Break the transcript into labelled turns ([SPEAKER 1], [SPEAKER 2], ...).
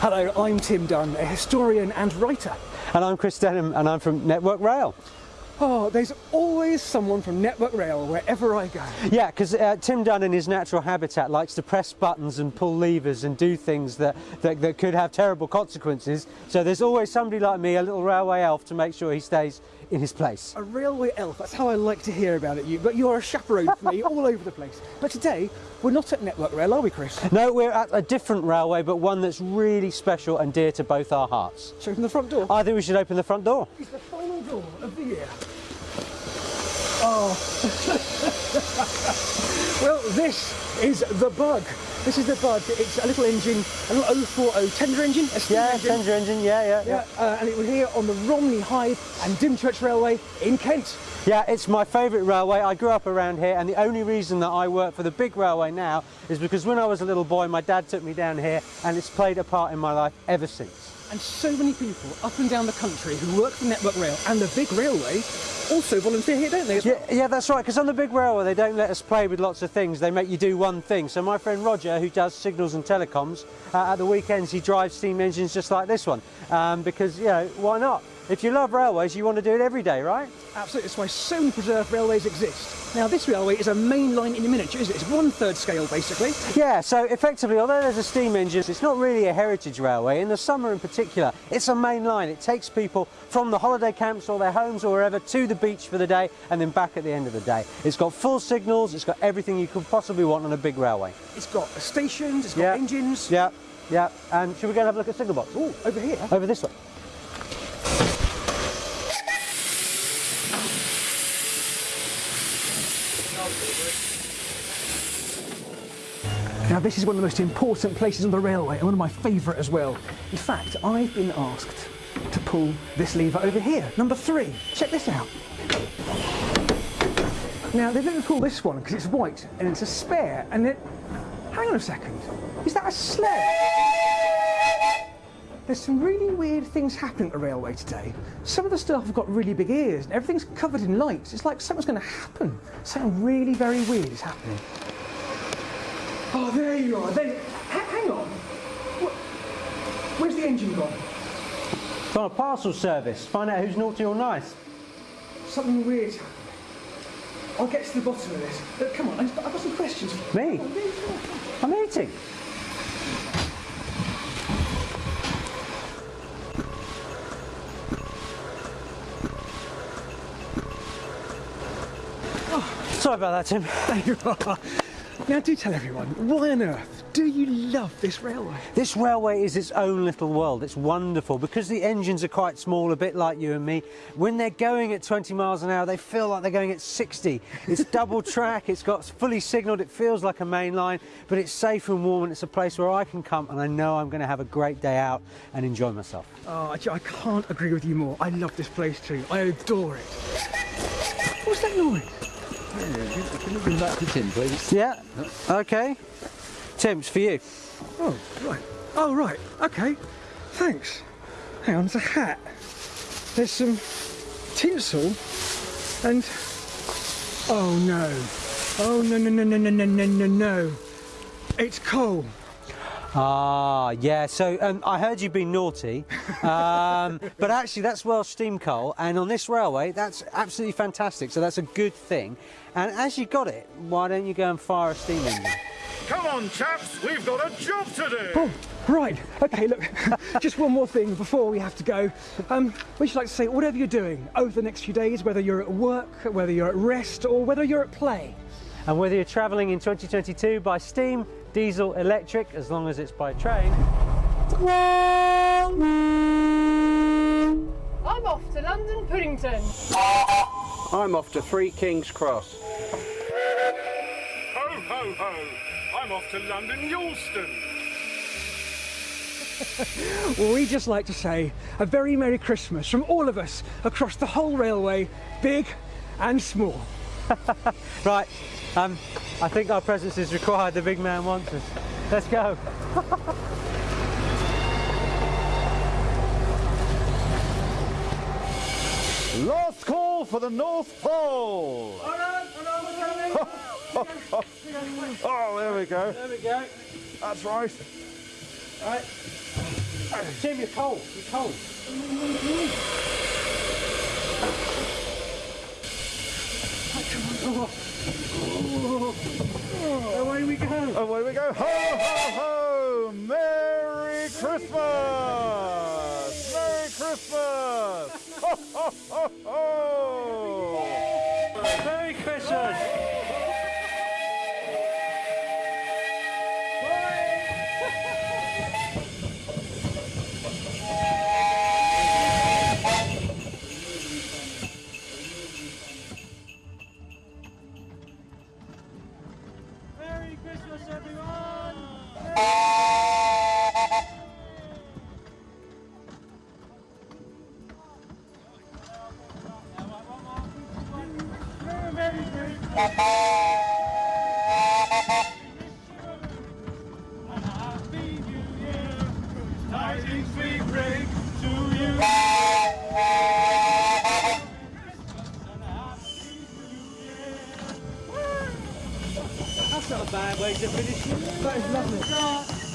[SPEAKER 1] Hello, I'm Tim Dunn, a historian and writer.
[SPEAKER 2] And I'm Chris Denham and I'm from Network Rail.
[SPEAKER 1] Oh, there's always someone from Network Rail wherever I go.
[SPEAKER 2] Yeah, because uh, Tim Dunn in his natural habitat likes to press buttons and pull levers and do things that, that, that could have terrible consequences. So there's always somebody like me, a little railway elf, to make sure he stays in his place.
[SPEAKER 1] A railway elf, that's how I like to hear about it, you. But you're a chaperone for me all over the place. But today, we're not at Network Rail, are we, Chris?
[SPEAKER 2] No, we're at a different railway, but one that's really special and dear to both our hearts.
[SPEAKER 1] Should we open the front door?
[SPEAKER 2] I think we should open the front door.
[SPEAKER 1] It's the final door of the year. Oh. well, this is the bug. This is the bug. It's a little engine, a little 040 tender engine, a steam
[SPEAKER 2] Yeah,
[SPEAKER 1] engine.
[SPEAKER 2] tender engine, yeah, yeah,
[SPEAKER 1] Yeah, uh, and it was here on the Romney Hythe and Dymchurch Railway in Kent.
[SPEAKER 2] Yeah, it's my favourite railway. I grew up around here, and the only reason that I work for the big railway now is because when I was a little boy, my dad took me down here, and it's played a part in my life ever since.
[SPEAKER 1] And so many people up and down the country who work for Network Rail and the big railway also volunteer here, don't they?
[SPEAKER 2] Yeah, yeah, that's right. Because on the big railway, they don't let us play with lots of things. They make you do one thing. So my friend Roger, who does signals and telecoms, uh, at the weekends he drives steam engines just like this one. Um, because you know, why not? If you love railways, you want to do it every day, right?
[SPEAKER 1] Absolutely, that's why so many preserved railways exist. Now, this railway is a main line in miniature, isn't it? It's one third scale, basically.
[SPEAKER 2] Yeah, so effectively, although there's a steam engine, it's not really a heritage railway. In the summer in particular, it's a main line. It takes people from the holiday camps or their homes or wherever to the beach for the day and then back at the end of the day. It's got full signals, it's got everything you could possibly want on a big railway.
[SPEAKER 1] It's got stations, it's got
[SPEAKER 2] Yeah.
[SPEAKER 1] engines.
[SPEAKER 2] Yeah, yeah. And should we go and have a look at signal box?
[SPEAKER 1] Oh, over here.
[SPEAKER 2] Over this way.
[SPEAKER 1] Now, this is one of the most important places on the railway and one of my favourite as well. In fact, I've been asked to pull this lever over here, number three. Check this out. Now, they didn't pull this one because it's white and it's a spare, and it. Hang on a second. Is that a sled? There's some really weird things happening at the railway today. Some of the staff have got really big ears and everything's covered in lights. It's like something's going to happen. Something really very weird is happening. Oh, there you are. There, hang on. What, where's the engine gone?
[SPEAKER 2] It's on a parcel service. Find out who's naughty or nice.
[SPEAKER 1] Something weird's happening. I'll get to the bottom of this. But come on, I've got, I've got some questions. for.
[SPEAKER 2] Me? I'm eating. Sorry about that, Tim.
[SPEAKER 1] There you are. Now, do tell everyone, why on earth do you love this railway?
[SPEAKER 2] This railway is its own little world. It's wonderful because the engines are quite small, a bit like you and me. When they're going at 20 miles an hour, they feel like they're going at 60. It's double track, it's got fully signalled, it feels like a main line, but it's safe and warm and it's a place where I can come and I know I'm going to have a great day out and enjoy myself.
[SPEAKER 1] Oh, I I can't agree with you more. I love this place too. I adore it. What's that noise?
[SPEAKER 3] Can you bring that to Tim, please?
[SPEAKER 2] Yeah, okay. Tim's for you.
[SPEAKER 1] Oh, right. Oh, right. Okay. Thanks. Hang on, there's a hat. There's some tinsel and. Oh no. Oh no no no no no no no no no. It's coal.
[SPEAKER 2] Ah, yeah. So um, I heard you've been naughty, um, but actually that's Welsh steam coal, and on this railway that's absolutely fantastic. So that's a good thing. And as you got it, why don't you go and fire a steam engine?
[SPEAKER 4] Come on, chaps, we've got a job to do.
[SPEAKER 1] Oh, right. Okay, look. Just one more thing before we have to go. Um, we should like to say whatever you're doing over the next few days, whether you're at work, whether you're at rest, or whether you're at play.
[SPEAKER 2] And whether you're travelling in 2022 by steam, diesel, electric, as long as it's by train,
[SPEAKER 5] I'm off to London Puddington.
[SPEAKER 3] I'm off to Three Kings Cross.
[SPEAKER 4] Ho, ho, ho. I'm off to London Eulston.
[SPEAKER 1] Well, we just like to say a very Merry Christmas from all of us across the whole railway, big and small.
[SPEAKER 2] right? Um, I think our presence is required. The big man wants us. Let's go.
[SPEAKER 4] for the North Pole. Oh, there we go.
[SPEAKER 2] There we go.
[SPEAKER 4] That's right.
[SPEAKER 2] Right. Ah, Tim, you're cold. You're cold. Away we go.
[SPEAKER 4] Away we go. Ho, ho, ho! Merry Christmas! Merry Christmas! Ho, ho, ho, ho!
[SPEAKER 2] Merry Christmas. That's not a bad way to finish.
[SPEAKER 1] That is lovely.